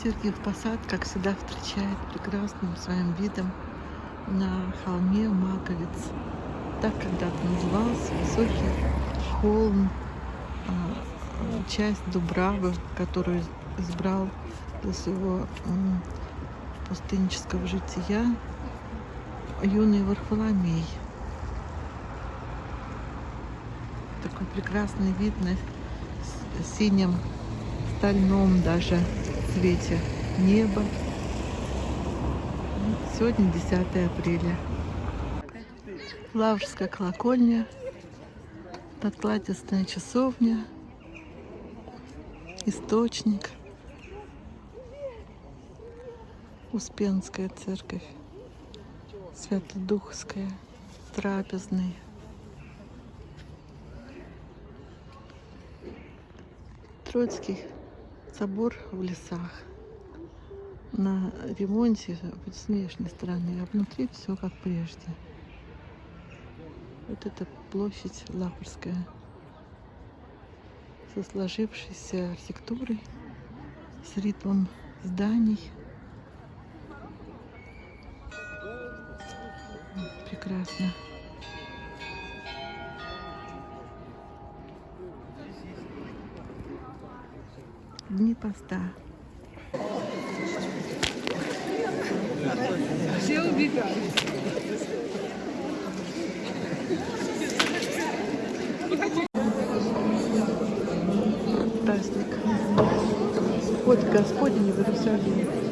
Сергиев Посад, как всегда, встречает прекрасным своим видом на холме Маковец. Так когда-то назывался высокий холм, а, часть Дубравы, которую избрал для своего пустыннического жития юный Варфоломей. Такой прекрасный вид на синем, стальном даже цвете неба. Сегодня 10 апреля. Лаврская колокольня, подкладистая часовня, источник, Успенская церковь, Святодухская, Трапезный. Троицкий собор в лесах. На ремонте с внешней стороны, а внутри все как прежде. Вот это площадь Лапорская со сложившейся архитектурой, с ритмом зданий. Прекрасно. Дни поста. Все убегают. Праздник. Вот Господень в Иерусалиме.